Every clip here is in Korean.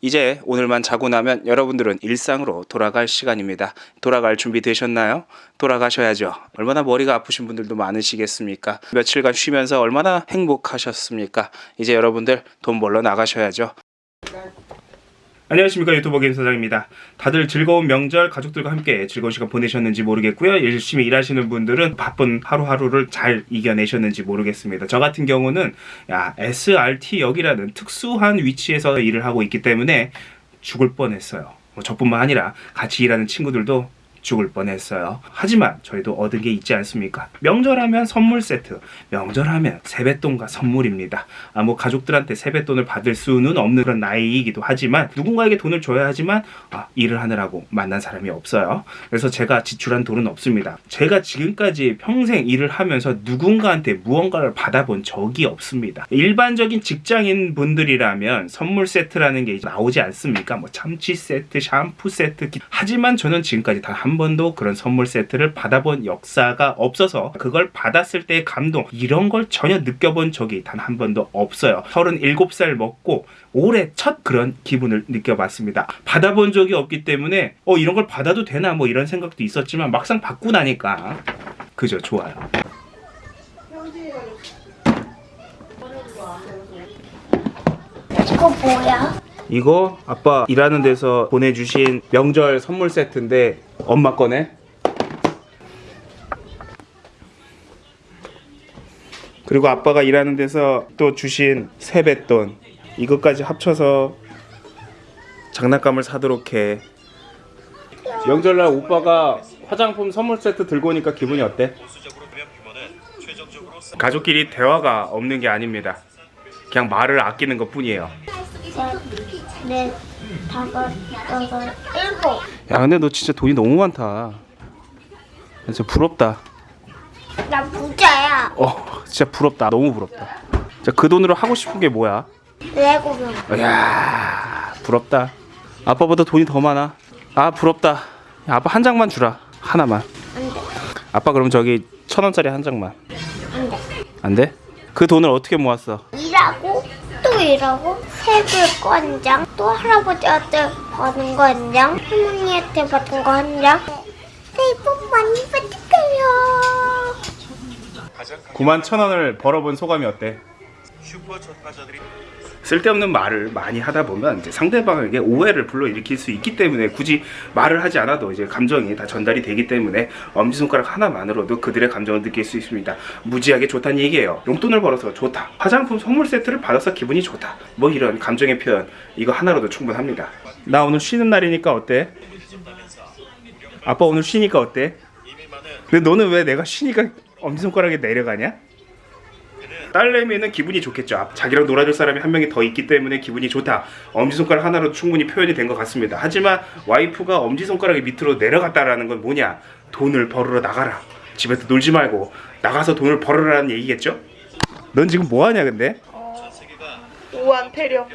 이제 오늘만 자고 나면 여러분들은 일상으로 돌아갈 시간입니다. 돌아갈 준비 되셨나요? 돌아가셔야죠. 얼마나 머리가 아프신 분들도 많으시겠습니까? 며칠간 쉬면서 얼마나 행복하셨습니까? 이제 여러분들 돈 벌러 나가셔야죠. 안녕하십니까 유튜버 김사장입니다. 다들 즐거운 명절 가족들과 함께 즐거운 시간 보내셨는지 모르겠고요. 열심히 일하시는 분들은 바쁜 하루하루를 잘 이겨내셨는지 모르겠습니다. 저 같은 경우는 야, SRT역이라는 특수한 위치에서 일을 하고 있기 때문에 죽을 뻔했어요. 뭐 저뿐만 아니라 같이 일하는 친구들도 죽을 뻔했어요. 하지만 저희도 얻은 게 있지 않습니까? 명절하면 선물 세트, 명절하면 세뱃돈과 선물입니다. 아, 뭐 가족들한테 세뱃돈을 받을 수는 없는 그런 나이이기도 하지만 누군가에게 돈을 줘야 하지만 아, 일을 하느라고 만난 사람이 없어요. 그래서 제가 지출한 돈은 없습니다. 제가 지금까지 평생 일을 하면서 누군가한테 무언가를 받아본 적이 없습니다. 일반적인 직장인 분들이라면 선물 세트라는 게 나오지 않습니까? 뭐 참치 세트, 샴푸 세트. 기- 하지만 저는 지금까지 단한 번도 그런 선물 세트를 받아본 역사가 없어서 그걸 받았을 때의 감동 이런 걸 전혀 느껴본 적이 단 한 번도 없어요. 37살 먹고 올해 첫 그런 기분을 느껴봤습니다. 받아본 적이 없기 때문에 어 이런 걸 받아도 되나 뭐 이런 생각도 있었지만 막상 받고 나니까 그저 좋아요. 이거 뭐야? 이거 아빠 일하는 데서 보내주신 명절 선물 세트인데 엄마 거네. 그리고 아빠가 일하는 데서 또 주신 세뱃돈 이것까지 합쳐서 장난감을 사도록 해. 명절날 오빠가 화장품 선물 세트 들고 오니까 기분이 어때? 가족끼리 대화가 없는 게 아닙니다. 그냥 말을 아끼는 것 뿐이에요. 다섯, 여섯, 일곱. 야 근데 너 진짜 돈이 너무 많다. 진짜 부럽다. 나 부자야. 어 진짜 부럽다. 너무 부럽다. 자, 그 돈으로 하고 싶은 게 뭐야? 레고면. 이야 부럽다. 아빠보다 돈이 더 많아? 아 부럽다. 야, 아빠 한 장만 주라. 하나만. 안 돼. 아빠 그럼 저기 천 원짜리 한 장만. 안 돼. 안 돼? 그 돈을 어떻게 모았어 일하고 세불 거한 장, 또 할아버지한테 받은 거 한 장, 할머니한테 받은 거 한 장. 새해 복 많이 받을게요. 9만 천 원을 벌어본 소감이 어때? 쓸데없는 말을 많이 하다 보면 이제 상대방에게 오해를 불러일으킬 수 있기 때문에 굳이 말을 하지 않아도 이제 감정이 다 전달이 되기 때문에 엄지손가락 하나만으로도 그들의 감정을 느낄 수 있습니다. 무지하게 좋다는 얘기예요. 용돈을 벌어서 좋다. 화장품 선물 세트를 받아서 기분이 좋다. 뭐 이런 감정의 표현 이거 하나로도 충분합니다. 나 오늘 쉬는 날이니까 어때? 아빠 오늘 쉬니까 어때? 근데 너는 왜 내가 쉬니까 엄지손가락에 내려가냐? 딸내미는 기분이 좋겠죠. 아, 자기랑 놀아줄 사람이 한 명이 더 있기 때문에 기분이 좋다. 엄지손가락 하나로 충분히 표현이 된 것 같습니다. 하지만 와이프가 엄지손가락이 밑으로 내려갔다라는 건 뭐냐? 돈을 벌으러 나가라. 집에서 놀지 말고 나가서 돈을 벌으라는 얘기겠죠? 넌 지금 뭐 하냐 근데? 우한 폐렴.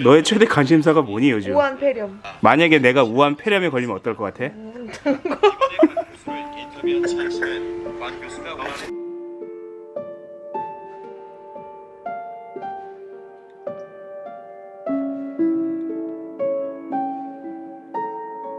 너의 최대 관심사가 뭐니 요즘? 우한 폐렴. 만약에 내가 우한 폐렴에 걸리면 어떨 것 같아?